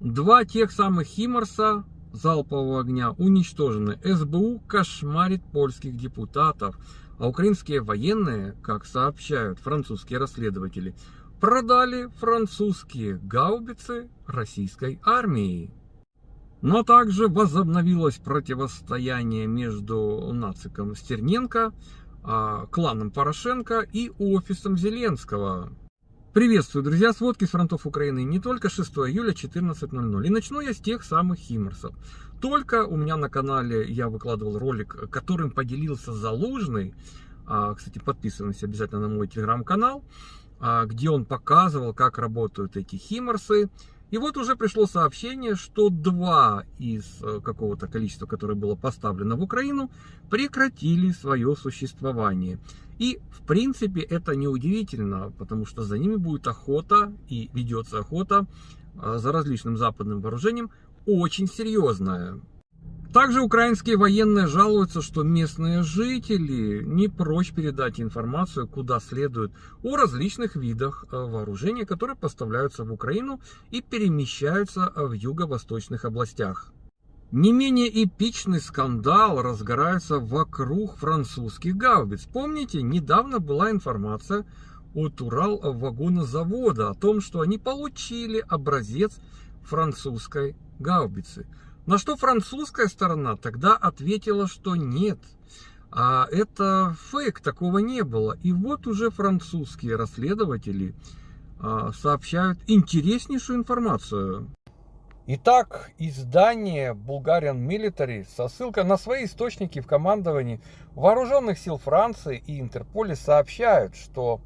Два тех самых Химарса залпового огня уничтожены. СБУ кошмарит польских депутатов, а украинские военные, как сообщают французские расследователи, продали французские гаубицы российской армии. Но также возобновилось противостояние между нациком Стерненко, а, кланом Порошенко и офисом Зеленского. Приветствую, друзья, сводки с фронтов Украины не только 6 июля 14.00. И начну я с тех самых Химмерсов. Только у меня на канале я выкладывал ролик, которым поделился Залужный. А, кстати, подписывайтесь обязательно на мой телеграм-канал, а, где он показывал, как работают эти Химмерсы. И вот уже пришло сообщение, что два из э, какого-то количества, которое было поставлено в Украину, прекратили свое существование. И, в принципе, это неудивительно, потому что за ними будет охота, и ведется охота э, за различным западным вооружением, очень серьезная. Также украинские военные жалуются, что местные жители не прочь передать информацию, куда следует, о различных видах э, вооружения, которые поставляются в Украину и перемещаются в юго-восточных областях. Не менее эпичный скандал разгорается вокруг французских гаубиц. Помните, недавно была информация от Урал-вагонозавода о том, что они получили образец французской гаубицы. На что французская сторона тогда ответила, что нет. А это фейк, такого не было. И вот уже французские расследователи а, сообщают интереснейшую информацию. Итак, издание Bulgarian Military со ссылкой на свои источники в командовании Вооруженных сил Франции и Интерполе сообщают, что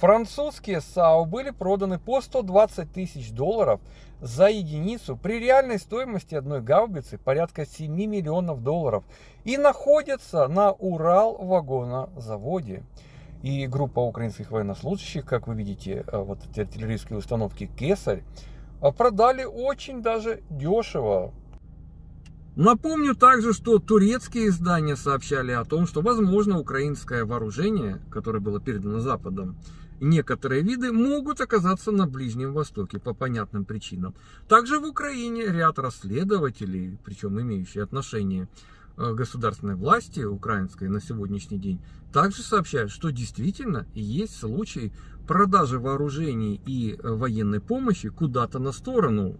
Французские САУ были проданы по 120 тысяч долларов за единицу при реальной стоимости одной гаубицы порядка 7 миллионов долларов и находятся на Урал-вагонозаводе. И группа украинских военнослужащих, как вы видите, э, вот эти артиллерийские установки «Кесарь», э, продали очень даже дешево. Напомню также, что турецкие издания сообщали о том, что, возможно, украинское вооружение, которое было передано Западом, некоторые виды могут оказаться на Ближнем Востоке по понятным причинам. Также в Украине ряд расследователей, причем имеющие отношение к государственной власти украинской на сегодняшний день, также сообщают, что действительно есть случаи продажи вооружений и военной помощи куда-то на сторону.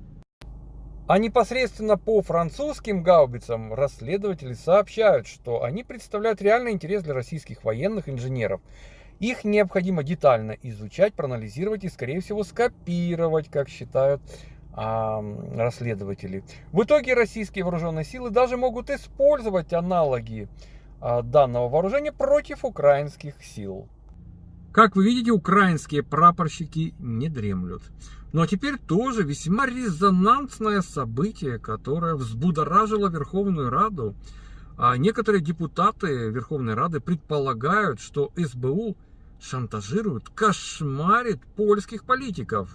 А непосредственно по французским гаубицам расследователи сообщают, что они представляют реальный интерес для российских военных инженеров. Их необходимо детально изучать, проанализировать и, скорее всего, скопировать, как считают а, расследователи. В итоге российские вооруженные силы даже могут использовать аналоги а, данного вооружения против украинских сил. Как вы видите, украинские прапорщики не дремлют. Ну а теперь тоже весьма резонансное событие, которое взбудоражило Верховную Раду. А некоторые депутаты Верховной Рады предполагают, что СБУ шантажирует, кошмарит польских политиков.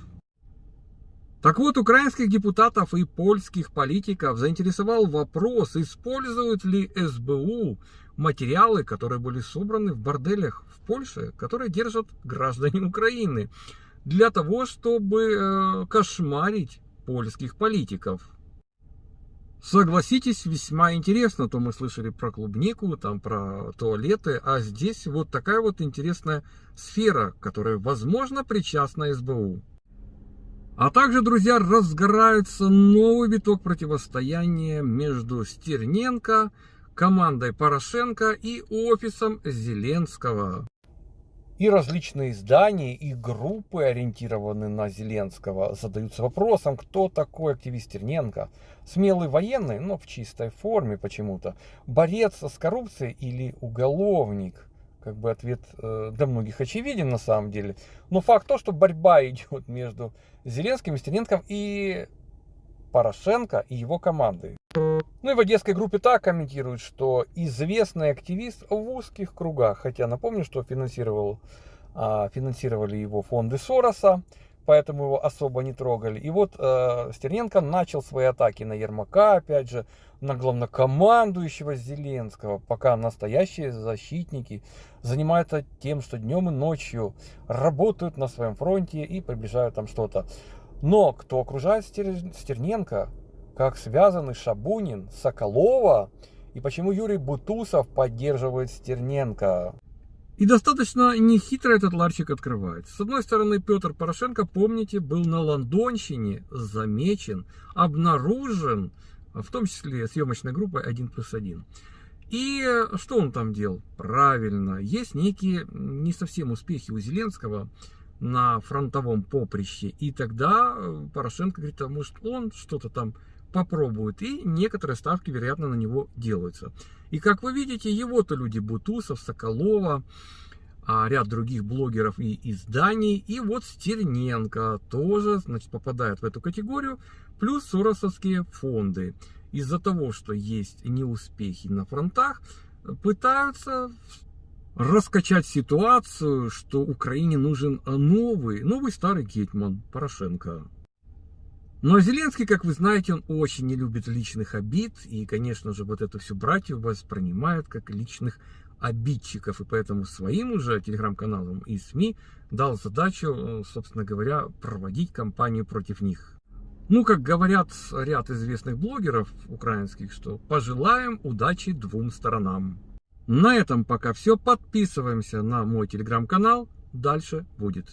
Так вот, украинских депутатов и польских политиков заинтересовал вопрос, используют ли СБУ материалы, которые были собраны в борделях в Польше, которые держат граждане Украины, для того, чтобы э, кошмарить польских политиков. Согласитесь, весьма интересно, то мы слышали про клубнику, там про туалеты, а здесь вот такая вот интересная сфера, которая, возможно, причастна СБУ. А также, друзья, разгорается новый виток противостояния между Стерненко, командой Порошенко и офисом Зеленского. И различные издания и группы, ориентированные на Зеленского, задаются вопросом, кто такой активист Терненко. Смелый военный, но в чистой форме почему-то. Борец с коррупцией или уголовник? Как бы ответ э, для многих очевиден на самом деле. Но факт то, что борьба идет между Зеленским и Стерненком и Порошенко и его командой. Ну и в одесской группе так комментируют, что известный активист в узких кругах. Хотя напомню, что финансировал, а, финансировали его фонды Сороса, поэтому его особо не трогали. И вот э, Стерненко начал свои атаки на Ермака, опять же, на главнокомандующего Зеленского, пока настоящие защитники занимаются тем, что днем и ночью работают на своем фронте и приближают там что-то. Но кто окружает Стерненко? Как связаны Шабунин, Соколова? И почему Юрий Бутусов поддерживает Стерненко? И достаточно нехитро этот ларчик открывается. С одной стороны, Петр Порошенко, помните, был на Лондонщине замечен, обнаружен, в том числе съемочной группой 1 плюс 1. И что он там делал? Правильно, есть некие не совсем успехи у Зеленского на фронтовом поприще. И тогда Порошенко говорит, а может он что-то там попробует. И некоторые ставки, вероятно, на него делаются. И как вы видите, его-то люди Бутусов, Соколова, а ряд других блогеров и изданий. И вот Стерненко тоже значит, попадает в эту категорию. Плюс соросовские фонды. Из-за того, что есть неуспехи на фронтах, пытаются раскачать ситуацию, что Украине нужен новый, новый старый Гетман Порошенко. Но Зеленский, как вы знаете, он очень не любит личных обид. И, конечно же, вот это все братьев воспринимают как личных обидчиков. И поэтому своим уже телеграм-каналам и СМИ дал задачу, э, собственно говоря, проводить кампанию против них. Ну, как говорят ряд известных блогеров украинских, что пожелаем удачи двум сторонам. На этом пока все. Подписываемся на мой телеграм-канал. Дальше будет.